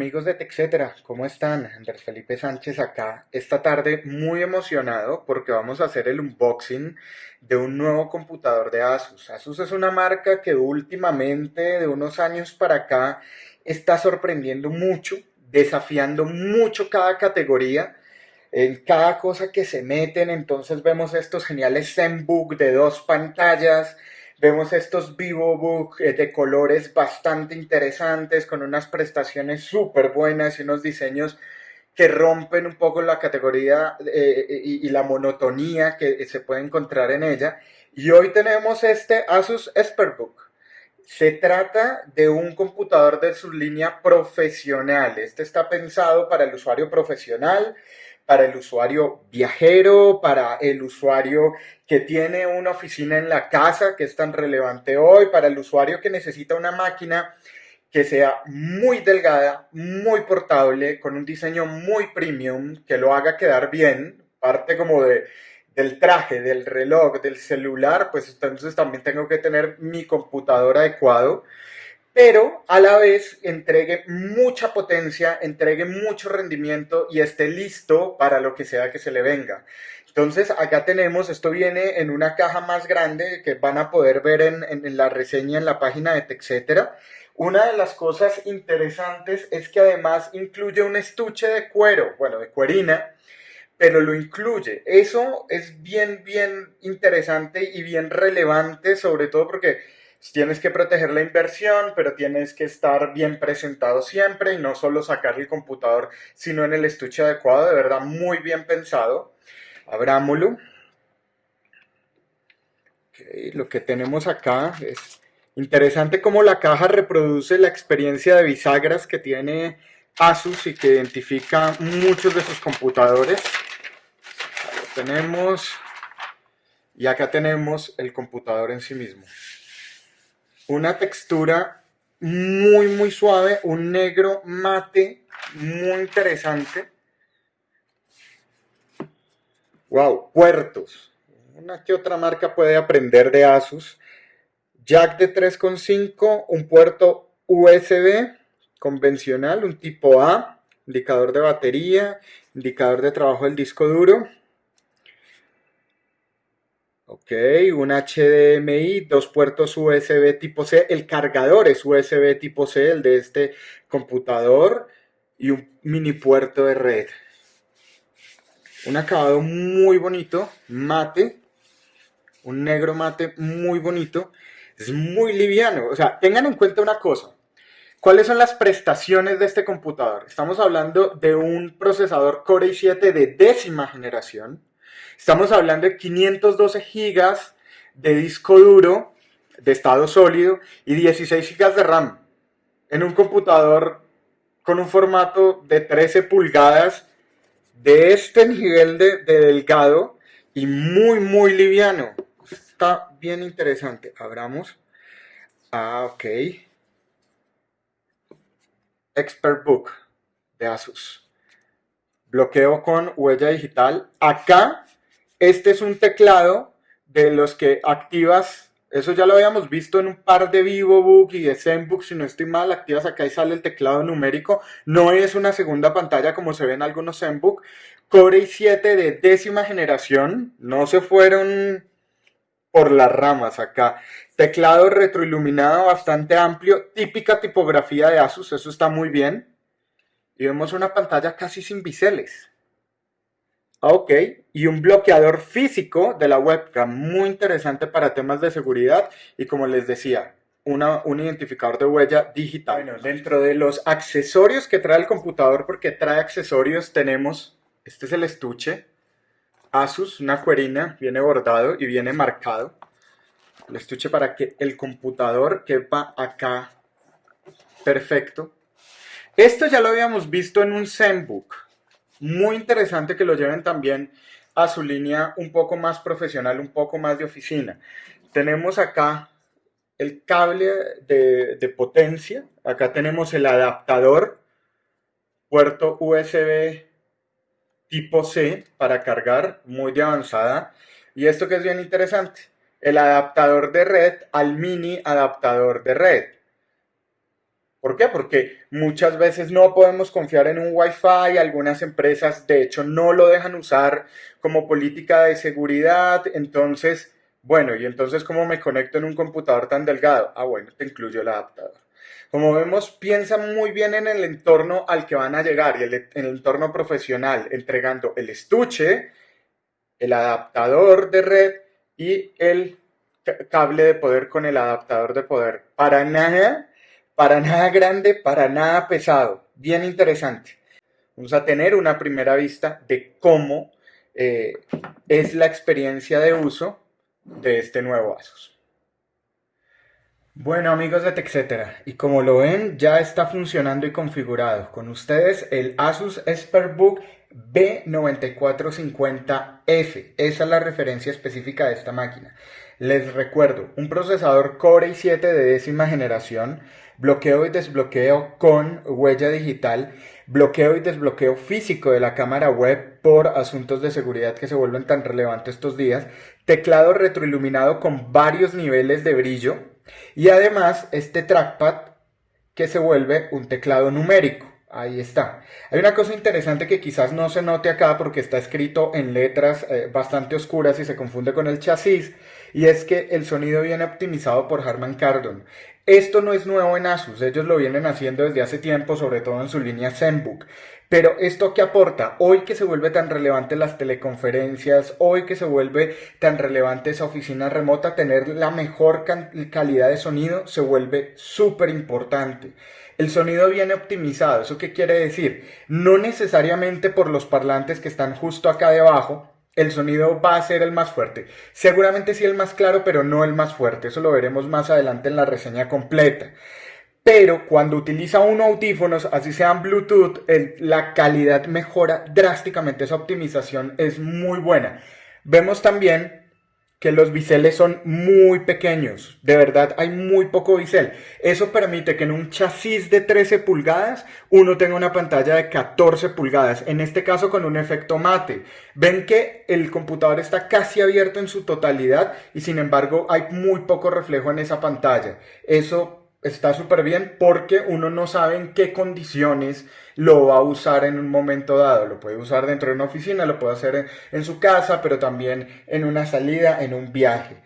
amigos de TechCetera, ¿cómo están? Andrés Felipe Sánchez acá esta tarde muy emocionado porque vamos a hacer el unboxing de un nuevo computador de Asus. Asus es una marca que últimamente, de unos años para acá, está sorprendiendo mucho, desafiando mucho cada categoría, en cada cosa que se meten, entonces vemos estos geniales ZenBook de dos pantallas, Vemos estos VivoBook eh, de colores bastante interesantes, con unas prestaciones súper buenas y unos diseños que rompen un poco la categoría eh, y, la monotonía que se puede encontrar en ella. Y hoy tenemos este Asus ExpertBook. Se trata de un computador de su línea profesional. Este está pensado para el usuario profesional para el usuario viajero, para el usuario que tiene una oficina en la casa, que es tan relevante hoy, para el usuario que necesita una máquina que sea muy delgada, muy portable, con un diseño muy premium, que lo haga quedar bien, parte como de, del traje, del reloj, del celular, pues entonces también tengo que tener mi computador adecuado pero a la vez entregue mucha potencia, entregue mucho rendimiento y esté listo para lo que sea que se le venga. Entonces acá tenemos, esto viene en una caja más grande que van a poder ver en, la reseña en la página de. Una de las cosas interesantes es que además incluye un estuche de cuero, bueno, de cuerina, pero lo incluye. Eso es bien, bien interesante y bien relevante, sobre todo porque Tienes que proteger la inversión, pero tienes que estar bien presentado siempre y no solo sacar el computador, sino en el estuche adecuado, de verdad muy bien pensado. Abrámoslo. lo que tenemos acá es interesante cómo la caja reproduce la experiencia de bisagras que tiene Asus y que identifica muchos de sus computadores. Lo tenemos y acá tenemos el computador en sí mismo una textura muy muy suave, un negro mate muy interesante. Wow, puertos. Una que otra marca puede aprender de Asus. Jack de 3.5, un puerto USB convencional, un tipo A, indicador de batería, indicador de trabajo del disco duro. Ok, un HDMI, dos puertos USB tipo C, el cargador es USB tipo C, el de este computador, y un mini puerto de red. Un acabado muy bonito, mate, un negro mate muy bonito, es muy liviano. O sea, tengan en cuenta una cosa, ¿Cuáles son las prestaciones de este computador? Estamos hablando de un procesador Core i7 de décima generación, Estamos hablando de 512 gigas de disco duro de estado sólido y 16 gigas de RAM en un computador con un formato de 13 pulgadas de este nivel de, delgado y muy muy liviano. Está bien interesante. Abramos. Ah, ok. Expert Book de Asus. Bloqueo con huella digital. Acá este es un teclado de los que activas, eso ya lo habíamos visto en un par de VivoBook y de ZenBook, si no estoy mal, activas acá y sale el teclado numérico. No es una segunda pantalla como se ve en algunos ZenBook. Core i7 de décima generación, no se fueron por las ramas acá. Teclado retroiluminado bastante amplio, típica tipografía de Asus, eso está muy bien. Y vemos una pantalla casi sin biseles. Ok, y un bloqueador físico de la webcam, muy interesante para temas de seguridad y como les decía, una, un identificador de huella digital. Bueno, dentro de los accesorios que trae el computador, porque trae accesorios, tenemos, este es el estuche, Asus, una cuerina, viene bordado y viene marcado. El estuche para que el computador quepa acá perfecto. Esto ya lo habíamos visto en un ZenBook muy interesante que lo lleven también a su línea un poco más profesional, un poco más de oficina. Tenemos acá el cable de, potencia, acá tenemos el adaptador, puerto USB tipo C para cargar, muy de avanzada. Y esto que es bien interesante, el adaptador de red al mini adaptador de red. ¿Por qué? Porque muchas veces no podemos confiar en un Wi-Fi, algunas empresas de hecho no lo dejan usar como política de seguridad, entonces, bueno, y entonces ¿cómo me conecto en un computador tan delgado? Ah, bueno, te incluyo el adaptador. Como vemos, piensa muy bien en el entorno al que van a llegar y el, el entorno profesional, entregando el estuche, el adaptador de red y el cable de poder con el adaptador de poder. Para nada para nada grande, para nada pesado. Bien interesante. Vamos a tener una primera vista de cómo eh, es la experiencia de uso de este nuevo Asus. Bueno amigos de TechCetera, y como lo ven ya está funcionando y configurado con ustedes el Asus ExpertBook B9450F. Esa es la referencia específica de esta máquina. Les recuerdo, un procesador Core i7 de décima generación, bloqueo y desbloqueo con huella digital, bloqueo y desbloqueo físico de la cámara web por asuntos de seguridad que se vuelven tan relevantes estos días, teclado retroiluminado con varios niveles de brillo y además este trackpad que se vuelve un teclado numérico. Ahí está. Hay una cosa interesante que quizás no se note acá porque está escrito en letras eh, bastante oscuras y se confunde con el chasis, y es que el sonido viene optimizado por Harman Kardon. Esto no es nuevo en Asus, ellos lo vienen haciendo desde hace tiempo, sobre todo en su línea ZenBook. Pero esto que aporta, hoy que se vuelve tan relevante las teleconferencias, hoy que se vuelve tan relevante esa oficina remota, tener la mejor calidad de sonido se vuelve súper importante. El sonido viene optimizado, ¿eso qué quiere decir? No necesariamente por los parlantes que están justo acá debajo, el sonido va a ser el más fuerte. Seguramente sí el más claro, pero no el más fuerte. Eso lo veremos más adelante en la reseña completa. Pero cuando utiliza uno audífonos, así sean Bluetooth, la calidad mejora drásticamente. Esa optimización es muy buena. Vemos también que los biseles son muy pequeños. De verdad, hay muy poco bisel. Eso permite que en un chasis de 13 pulgadas uno tenga una pantalla de 14 pulgadas. En este caso con un efecto mate. Ven que el computador está casi abierto en su totalidad y sin embargo hay muy poco reflejo en esa pantalla. Eso está súper bien porque uno no sabe en qué condiciones lo va a usar en un momento dado. Lo puede usar dentro de una oficina, lo puede hacer en, su casa, pero también en una salida, en un viaje.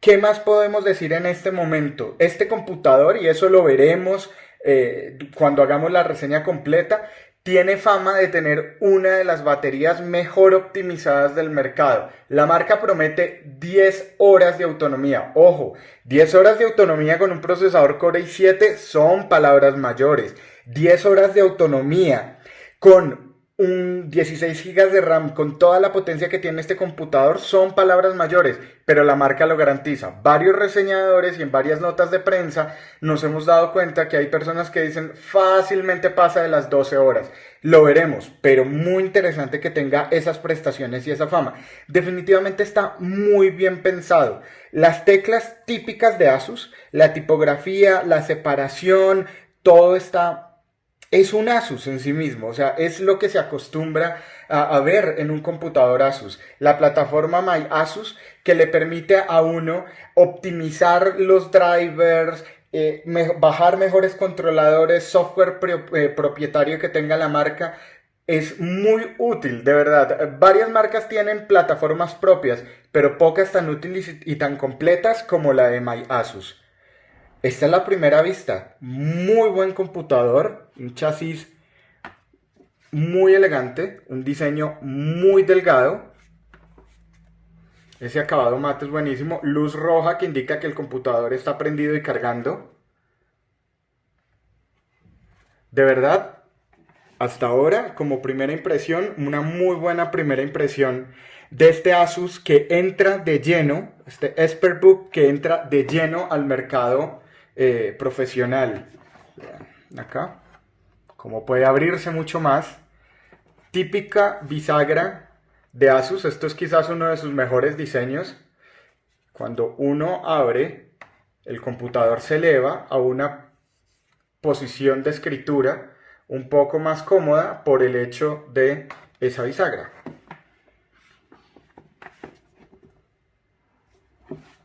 ¿Qué más podemos decir en este momento? Este computador, y eso lo veremos eh, cuando hagamos la reseña completa, tiene fama de tener una de las baterías mejor optimizadas del mercado. La marca promete 10 horas de autonomía. Ojo, 10 horas de autonomía con un procesador Core i7 son palabras mayores. 10 horas de autonomía con un 16 GB de RAM con toda la potencia que tiene este computador son palabras mayores, pero la marca lo garantiza. Varios reseñadores y en varias notas de prensa nos hemos dado cuenta que hay personas que dicen fácilmente pasa de las 12 horas. Lo veremos, pero muy interesante que tenga esas prestaciones y esa fama. Definitivamente está muy bien pensado. Las teclas típicas de Asus, la tipografía, la separación, todo está es un Asus en sí mismo, o sea, es lo que se acostumbra a, ver en un computador Asus. La plataforma My Asus que le permite a uno optimizar los drivers, eh, bajar mejores controladores, software eh, propietario que tenga la marca, es muy útil, de verdad. Varias marcas tienen plataformas propias, pero pocas tan útiles y tan completas como la de My Asus. Esta es la primera vista. Muy buen computador, un chasis muy elegante, un diseño muy delgado. Ese acabado mate es buenísimo. Luz roja que indica que el computador está prendido y cargando. De verdad, hasta ahora, como primera impresión, una muy buena primera impresión de este Asus que entra de lleno, este ExpertBook que entra de lleno al mercado eh, profesional. Acá, como puede abrirse mucho más. Típica bisagra de Asus, esto es quizás uno de sus mejores diseños. Cuando uno abre, el computador se eleva a una posición de escritura un poco más cómoda por el hecho de esa bisagra.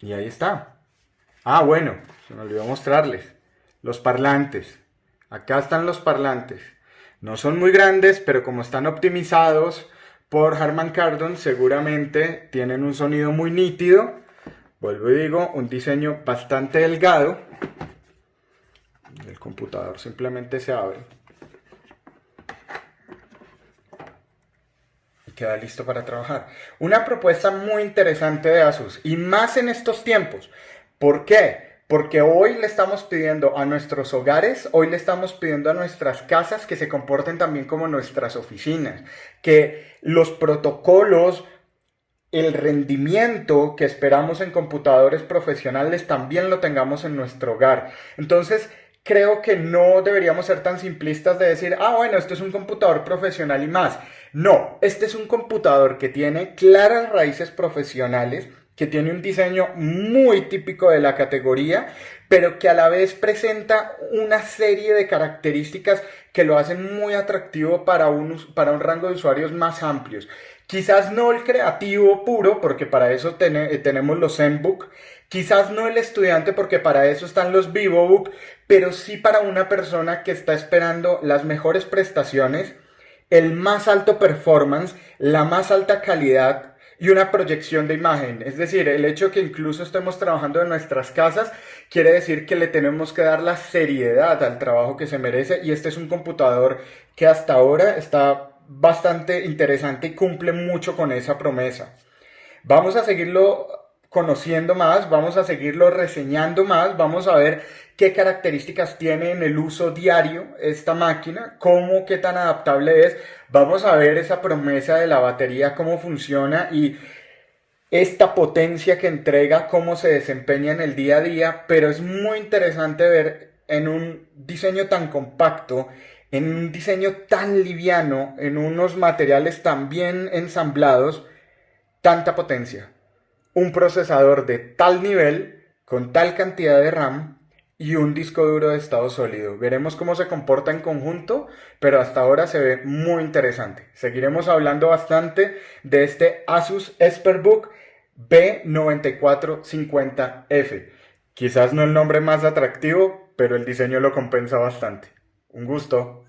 Y ahí está. Ah, bueno, se me olvidó mostrarles. Los parlantes. Acá están los parlantes. No son muy grandes, pero como están optimizados por Harman Kardon, seguramente tienen un sonido muy nítido. Vuelvo y digo, un diseño bastante delgado. El computador simplemente se abre. Y queda listo para trabajar. Una propuesta muy interesante de Asus, y más en estos tiempos. ¿Por qué? Porque hoy le estamos pidiendo a nuestros hogares, hoy le estamos pidiendo a nuestras casas que se comporten también como nuestras oficinas, que los protocolos, el rendimiento que esperamos en computadores profesionales también lo tengamos en nuestro hogar. Entonces, creo que no deberíamos ser tan simplistas de decir, ah, bueno, esto es un computador profesional y más. No, este es un computador que tiene claras raíces profesionales, que tiene un diseño muy típico de la categoría, pero que a la vez presenta una serie de características que lo hacen muy atractivo para un, para un rango de usuarios más amplios. Quizás no el creativo puro, porque para eso tenemos los ZenBook, quizás no el estudiante, porque para eso están los VivoBook, pero sí para una persona que está esperando las mejores prestaciones, el más alto performance, la más alta calidad, y una proyección de imagen. Es decir, el hecho que incluso estemos trabajando en nuestras casas quiere decir que le tenemos que dar la seriedad al trabajo que se merece y este es un computador que hasta ahora está bastante interesante y cumple mucho con esa promesa. Vamos a seguirlo conociendo más, vamos a seguirlo reseñando más, vamos a ver qué características tiene en el uso diario esta máquina, cómo, qué tan adaptable es, vamos a ver esa promesa de la batería, cómo funciona y esta potencia que entrega, cómo se desempeña en el día a día, pero es muy interesante ver en un diseño tan compacto, en un diseño tan liviano, en unos materiales tan bien ensamblados, tanta potencia un procesador de tal nivel, con tal cantidad de RAM y un disco duro de estado sólido. Veremos cómo se comporta en conjunto, pero hasta ahora se ve muy interesante. Seguiremos hablando bastante de este Asus ExpertBook B9450F. Quizás no el nombre más atractivo, pero el diseño lo compensa bastante. Un gusto.